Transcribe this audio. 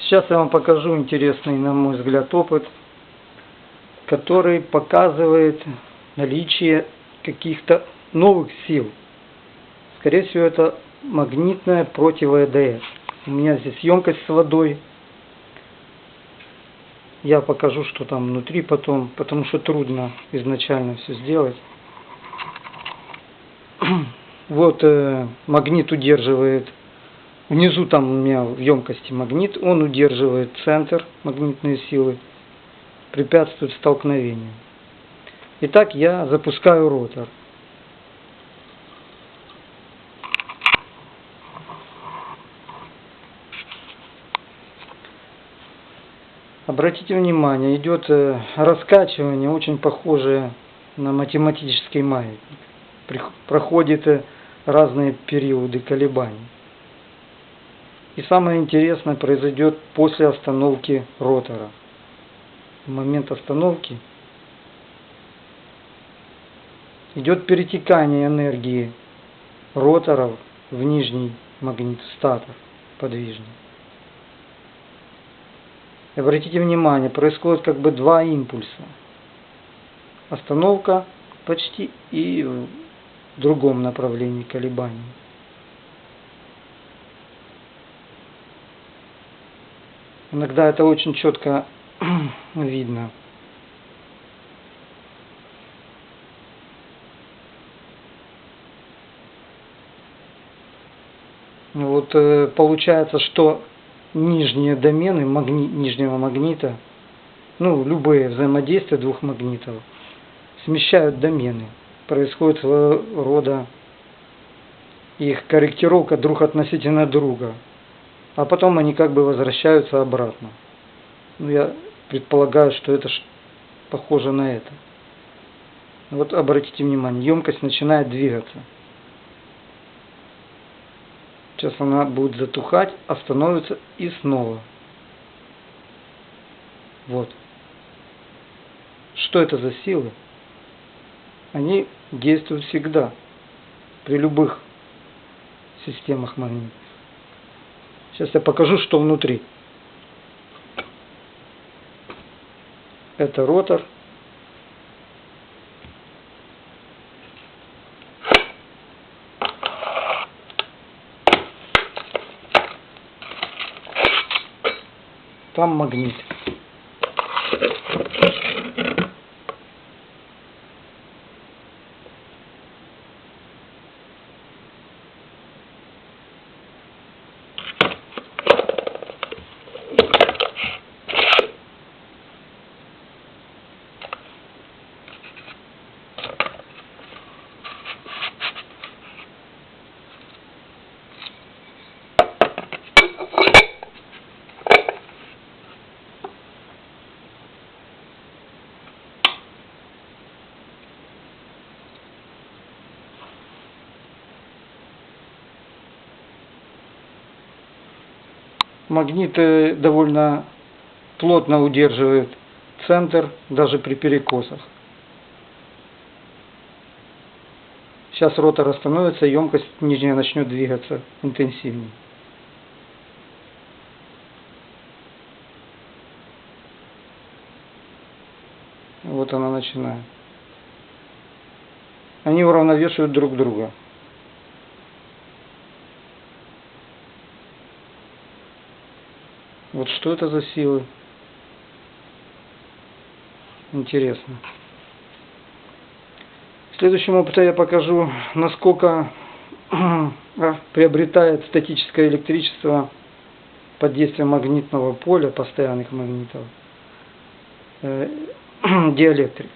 Сейчас я вам покажу интересный, на мой взгляд, опыт, который показывает наличие каких-то новых сил. Скорее всего, это магнитная против ЭДС. У меня здесь емкость с водой. Я покажу, что там внутри потом, потому что трудно изначально все сделать. Вот э, магнит удерживает Внизу там у меня в емкости магнит, он удерживает центр магнитной силы, препятствует столкновению. Итак, я запускаю ротор. Обратите внимание, идет э, раскачивание, очень похожее на математический маятник. Проходит э, разные периоды колебаний. И самое интересное произойдет после остановки ротора. В момент остановки идет перетекание энергии роторов в нижний магнит статор подвижный. Обратите внимание, происходит как бы два импульса. Остановка почти и в другом направлении колебаний. Иногда это очень четко видно. Вот э, получается, что нижние домены магни, нижнего магнита, ну, любые взаимодействия двух магнитов, смещают домены. Происходит своего рода их корректировка друг относительно друга а потом они как бы возвращаются обратно. Ну, я предполагаю, что это похоже на это. Вот обратите внимание, емкость начинает двигаться. Сейчас она будет затухать, остановится и снова. Вот. Что это за силы? Они действуют всегда, при любых системах магнитных. Сейчас я покажу, что внутри. Это ротор. Там магнит. Магнит довольно плотно удерживает центр даже при перекосах. Сейчас ротор остановится, емкость нижняя начнет двигаться интенсивнее. Вот она начинает. Они уравновешивают друг друга. Вот что это за силы? Интересно. В следующем опыте я покажу, насколько приобретает статическое электричество под действием магнитного поля, постоянных магнитов, э, диэлектрик.